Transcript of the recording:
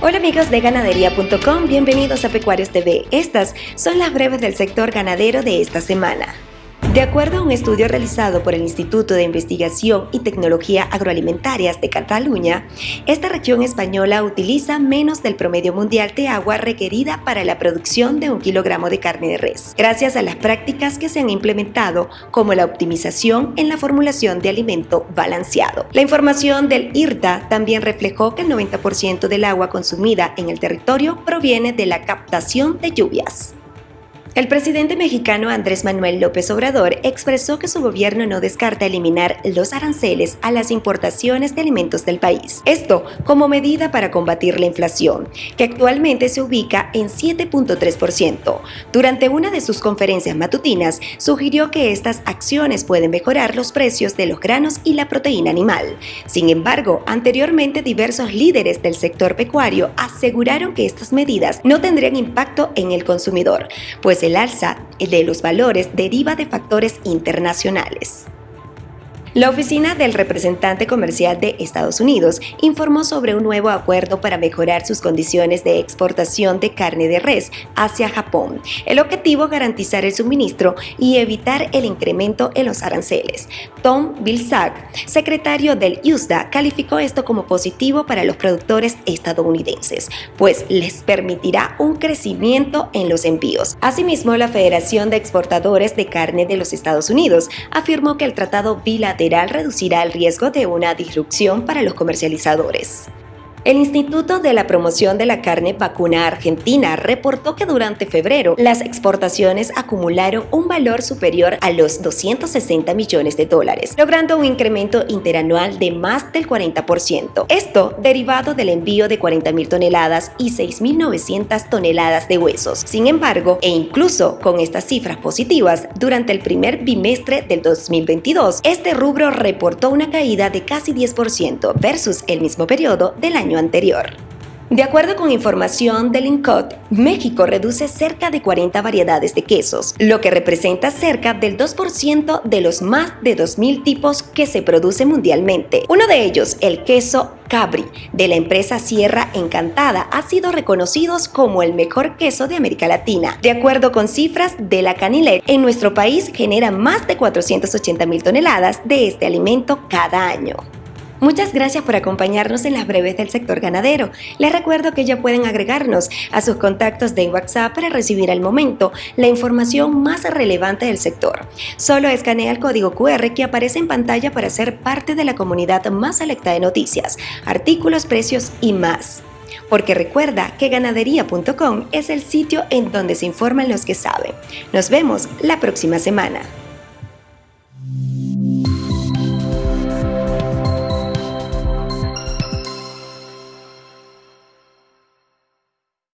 Hola amigos de ganadería.com, bienvenidos a Pecuarios TV. Estas son las breves del sector ganadero de esta semana. De acuerdo a un estudio realizado por el Instituto de Investigación y Tecnología Agroalimentarias de Cataluña, esta región española utiliza menos del promedio mundial de agua requerida para la producción de un kilogramo de carne de res, gracias a las prácticas que se han implementado, como la optimización en la formulación de alimento balanceado. La información del IRTA también reflejó que el 90% del agua consumida en el territorio proviene de la captación de lluvias. El presidente mexicano Andrés Manuel López Obrador expresó que su gobierno no descarta eliminar los aranceles a las importaciones de alimentos del país. Esto como medida para combatir la inflación, que actualmente se ubica en 7.3%. Durante una de sus conferencias matutinas, sugirió que estas acciones pueden mejorar los precios de los granos y la proteína animal. Sin embargo, anteriormente diversos líderes del sector pecuario aseguraron que estas medidas no tendrían impacto en el consumidor, pues el alza de los valores deriva de factores internacionales. La oficina del representante comercial de Estados Unidos informó sobre un nuevo acuerdo para mejorar sus condiciones de exportación de carne de res hacia Japón. El objetivo es garantizar el suministro y evitar el incremento en los aranceles. Tom Vilsack, secretario del USDA, calificó esto como positivo para los productores estadounidenses, pues les permitirá un crecimiento en los envíos. Asimismo, la Federación de Exportadores de Carne de los Estados Unidos afirmó que el tratado bilateral reducirá el riesgo de una disrupción para los comercializadores. El Instituto de la Promoción de la Carne Vacuna Argentina reportó que durante febrero las exportaciones acumularon un valor superior a los 260 millones de dólares, logrando un incremento interanual de más del 40%. Esto derivado del envío de 40.000 toneladas y 6.900 toneladas de huesos. Sin embargo, e incluso con estas cifras positivas, durante el primer bimestre del 2022, este rubro reportó una caída de casi 10% versus el mismo periodo del año anterior. De acuerdo con información del INCOT, México reduce cerca de 40 variedades de quesos, lo que representa cerca del 2% de los más de 2.000 tipos que se producen mundialmente. Uno de ellos, el queso Cabri, de la empresa Sierra Encantada, ha sido reconocido como el mejor queso de América Latina. De acuerdo con cifras de la Canilet, en nuestro país genera más de 480.000 toneladas de este alimento cada año. Muchas gracias por acompañarnos en las breves del sector ganadero. Les recuerdo que ya pueden agregarnos a sus contactos de WhatsApp para recibir al momento la información más relevante del sector. Solo escanea el código QR que aparece en pantalla para ser parte de la comunidad más selecta de noticias, artículos, precios y más. Porque recuerda que ganadería.com es el sitio en donde se informan los que saben. Nos vemos la próxima semana.